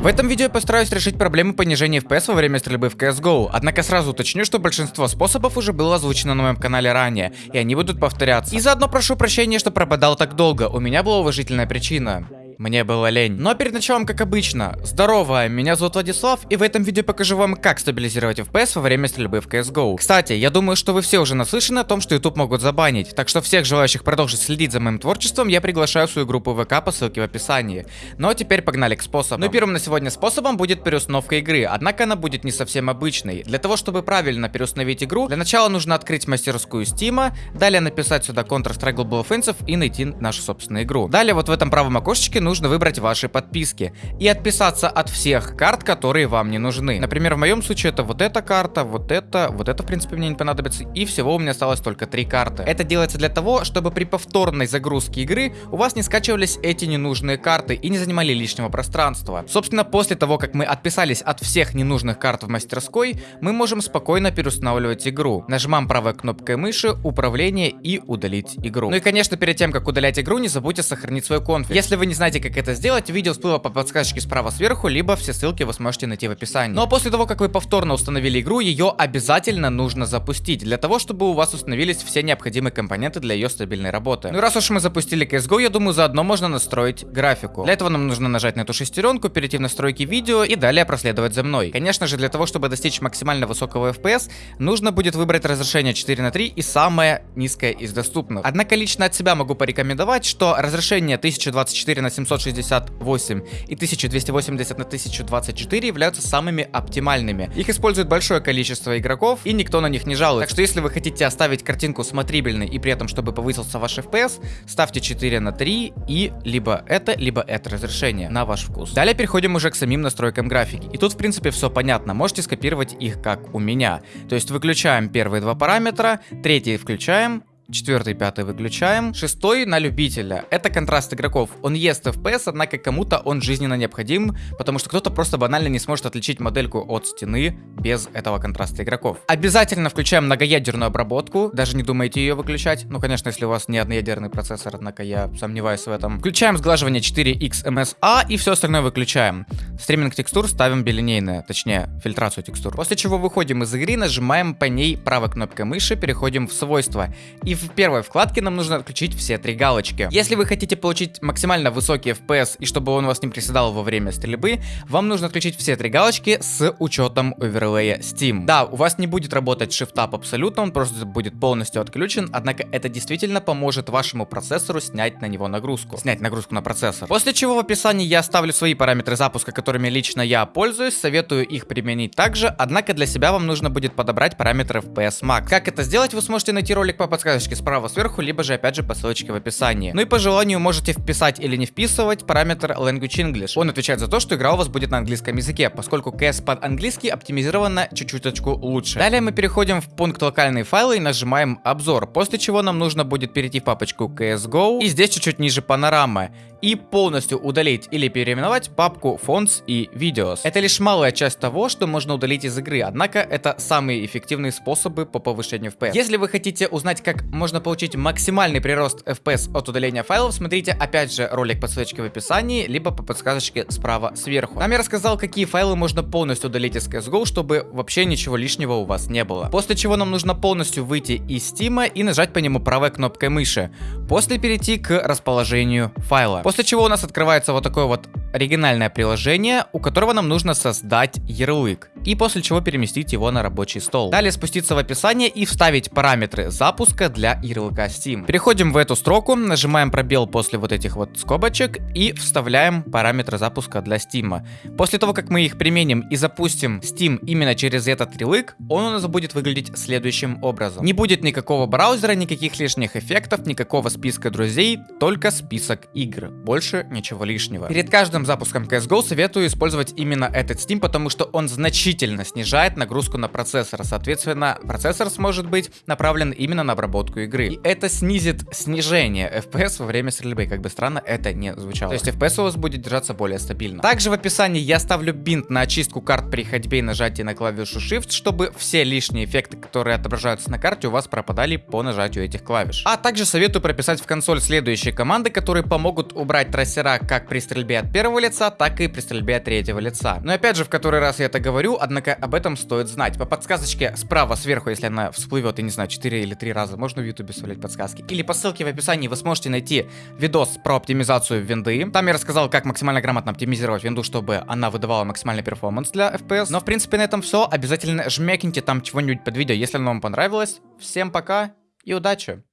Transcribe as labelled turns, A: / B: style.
A: В этом видео я постараюсь решить проблему понижения FPS во время стрельбы в CSGO, однако сразу уточню, что большинство способов уже было озвучено на моем канале ранее, и они будут повторяться. И заодно прошу прощения, что пропадал так долго, у меня была уважительная причина мне было лень. Но перед началом, как обычно, здорово, меня зовут Владислав, и в этом видео покажу вам, как стабилизировать FPS во время стрельбы в CSGO. Кстати, я думаю, что вы все уже наслышаны о том, что YouTube могут забанить, так что всех желающих продолжить следить за моим творчеством я приглашаю в свою группу ВК по ссылке в описании. Ну а теперь погнали к способам. Ну первым на сегодня способом будет переустановка игры, однако она будет не совсем обычной. Для того, чтобы правильно переустановить игру, для начала нужно открыть мастерскую Steam, далее написать сюда Counter-Strike Global Offensive и найти нашу собственную игру. Далее вот в этом правом окошечке нужно выбрать ваши подписки и отписаться от всех карт, которые вам не нужны. Например, в моем случае это вот эта карта, вот это, вот это в принципе мне не понадобится, и всего у меня осталось только три карты. Это делается для того, чтобы при повторной загрузке игры у вас не скачивались эти ненужные карты и не занимали лишнего пространства. Собственно, после того, как мы отписались от всех ненужных карт в мастерской, мы можем спокойно переустанавливать игру. Нажимаем правой кнопкой мыши, управление и удалить игру. Ну и конечно, перед тем, как удалять игру, не забудьте сохранить свой конфиг. Если вы не знаете, как это сделать, видео всплыло по подсказочке справа сверху, либо все ссылки вы сможете найти в описании. Но после того, как вы повторно установили игру, ее обязательно нужно запустить, для того, чтобы у вас установились все необходимые компоненты для ее стабильной работы. Ну раз уж мы запустили CSGO, я думаю, заодно можно настроить графику. Для этого нам нужно нажать на эту шестеренку, перейти в настройки видео и далее проследовать за мной. Конечно же, для того, чтобы достичь максимально высокого FPS, нужно будет выбрать разрешение 4 на 3 и самое низкое из доступных. Однако лично от себя могу порекомендовать, что разрешение 1024 на 760 1068 и 1280 на 1024 являются самыми оптимальными. Их использует большое количество игроков, и никто на них не жалует. Так что если вы хотите оставить картинку смотрибельной и при этом, чтобы повысился ваш FPS, ставьте 4 на 3 и либо это, либо это разрешение на ваш вкус. Далее переходим уже к самим настройкам графики. И тут, в принципе, все понятно. Можете скопировать их, как у меня. То есть выключаем первые два параметра, третий включаем, Четвертый, пятый выключаем. Шестой на любителя. Это контраст игроков. Он ест FPS, однако кому-то он жизненно необходим, потому что кто-то просто банально не сможет отличить модельку от стены без этого контраста игроков. Обязательно включаем многоядерную обработку. Даже не думайте ее выключать. Ну, конечно, если у вас не одноядерный процессор, однако я сомневаюсь в этом. Включаем сглаживание 4x MSA и все остальное выключаем. Стриминг текстур ставим билинейное, точнее, фильтрацию текстур. После чего выходим из игры, нажимаем по ней правой кнопкой мыши, переходим в свойства. И в первой вкладке нам нужно отключить все три галочки. Если вы хотите получить максимально высокий FPS и чтобы он вас не приседал во время стрельбы, вам нужно отключить все три галочки с учетом оверлея Steam. Да, у вас не будет работать Shift Up абсолютно, он просто будет полностью отключен, однако это действительно поможет вашему процессору снять на него нагрузку. Снять нагрузку на процессор. После чего в описании я оставлю свои параметры запуска, которыми лично я пользуюсь, советую их применить также, однако для себя вам нужно будет подобрать параметры FPS Max. Как это сделать, вы сможете найти ролик по подсказочке ссылочки справа сверху, либо же опять же по ссылочке в описании. Ну и по желанию можете вписать или не вписывать параметр Language English. Он отвечает за то, что игра у вас будет на английском языке, поскольку CS под английский оптимизирована чуть-чуточку лучше. Далее мы переходим в пункт локальные файлы и нажимаем обзор, после чего нам нужно будет перейти в папочку CSGO и здесь чуть-чуть ниже панорама и полностью удалить или переименовать папку Fonts и Videos. Это лишь малая часть того, что можно удалить из игры, однако это самые эффективные способы по повышению FPS. Если вы хотите узнать, как можно получить максимальный прирост FPS от удаления файлов, смотрите опять же ролик по ссылочке в описании, либо по подсказочке справа сверху. Там я рассказал, какие файлы можно полностью удалить из CSGO, чтобы вообще ничего лишнего у вас не было. После чего нам нужно полностью выйти из Steam и нажать по нему правой кнопкой мыши. После перейти к расположению файла. После чего у нас открывается вот такое вот оригинальное приложение, у которого нам нужно создать ярлык. И после чего переместить его на рабочий стол. Далее спуститься в описание и вставить параметры запуска для ярлыка Steam. Переходим в эту строку, нажимаем пробел после вот этих вот скобочек и вставляем параметры запуска для Steam. После того, как мы их применим и запустим Steam именно через этот ярлык, он у нас будет выглядеть следующим образом. Не будет никакого браузера, никаких лишних эффектов, никакого списка друзей, только список игр. Больше ничего лишнего. Перед каждым запуском CSGO советую использовать именно этот Steam, потому что он значительно значительно снижает нагрузку на процессор. Соответственно, процессор сможет быть направлен именно на обработку игры. И это снизит снижение FPS во время стрельбы. Как бы странно это не звучало. То есть FPS у вас будет держаться более стабильно. Также в описании я ставлю бинт на очистку карт при ходьбе и нажатии на клавишу Shift, чтобы все лишние эффекты, которые отображаются на карте, у вас пропадали по нажатию этих клавиш. А также советую прописать в консоль следующие команды, которые помогут убрать трассера как при стрельбе от первого лица, так и при стрельбе от третьего лица. Но опять же, в который раз я это говорю, однако об этом стоит знать. По подсказочке справа сверху, если она всплывет, я не знаю, 4 или 3 раза, можно в ютубе вставлять подсказки. Или по ссылке в описании вы сможете найти видос про оптимизацию винды. Там я рассказал, как максимально грамотно оптимизировать винду, чтобы она выдавала максимальный перформанс для FPS. Но в принципе на этом все. Обязательно жмякните там чего-нибудь под видео, если оно вам понравилось. Всем пока и удачи!